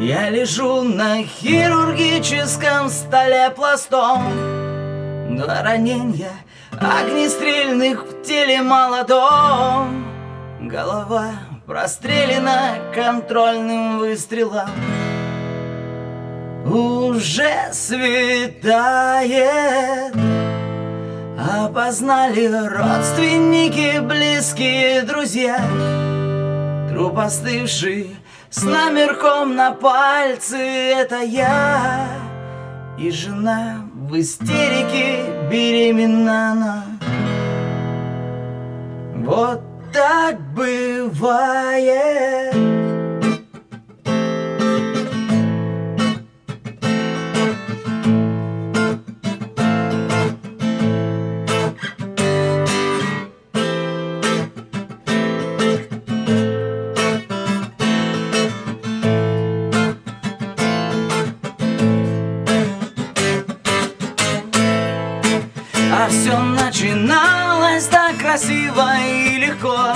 Я лежу на хирургическом столе пластом. Два ранения огнестрельных в теле молодом. Голова прострелена контрольным выстрелом. Уже светает. Опознали родственники, близкие друзья. Труп остывший с номерком на пальце Это я и жена в истерике беременна. Она Вот так бывает А все начиналось так красиво и легко.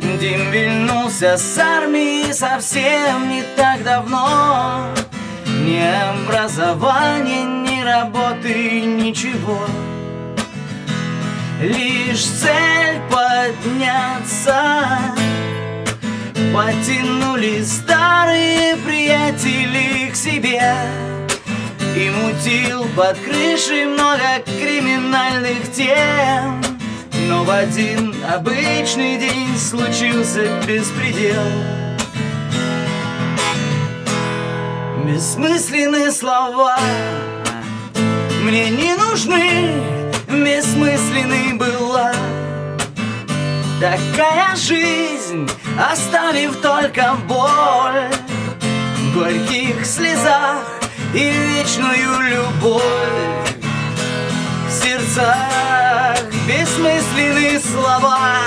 Дим вернулся с армии совсем не так давно. Ни образования, ни работы, ничего. Лишь цель подняться. Потянули старые приятели к себе и мутил под крышей много криминальных тем. Но в один обычный день случился беспредел. Бессмысленные слова Мне не нужны Бессмысленной была. Такая жизнь Оставив только боль В горьких слезах и вечную любовь. В сердцах бессмысленные слова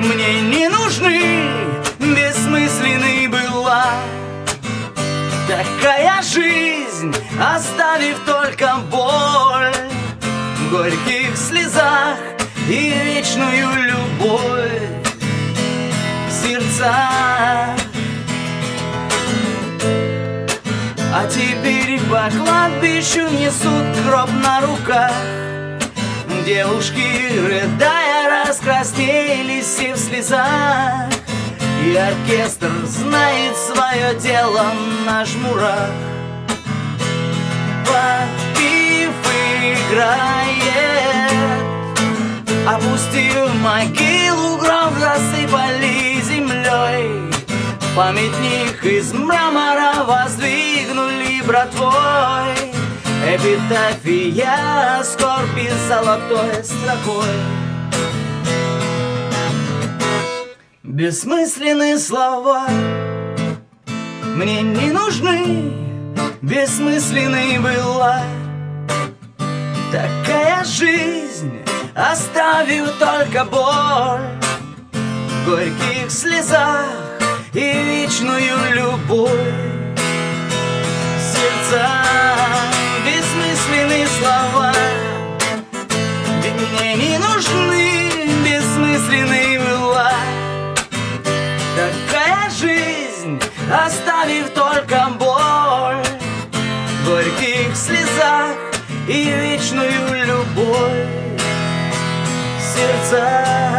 Мне не нужны, бессмысленной была. Такая жизнь, оставив только боль В горьких слезах и вечную любовь. В сердцах А теперь по кладбищу несут гроб на руках. Девушки, рыдая, раскраснелись все в слезах. И оркестр знает свое дело на жмурах. Подпив играет Опустив могилу, гроб засыпали Памятник из мрамора воздвигнули братвой Эпитафия скорби золотой строкой. Бессмысленные слова. Мне не нужны Бессмысленной была. Такая жизнь Оставив только боль В горьких слезах и вечную любовь. Сердца бессмысленные слова. Ведь мне не нужны бессмысленные была Такая жизнь, оставив только боль. Горьких слезах и вечную любовь. Сердца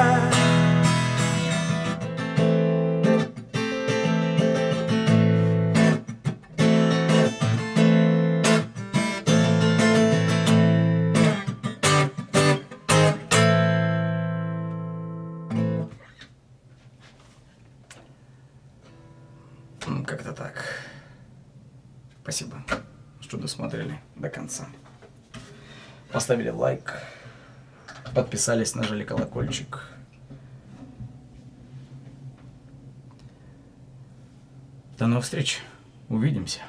Как-то так. Спасибо, что досмотрели до конца. Поставили лайк, подписались, нажали колокольчик. До новых встреч. Увидимся.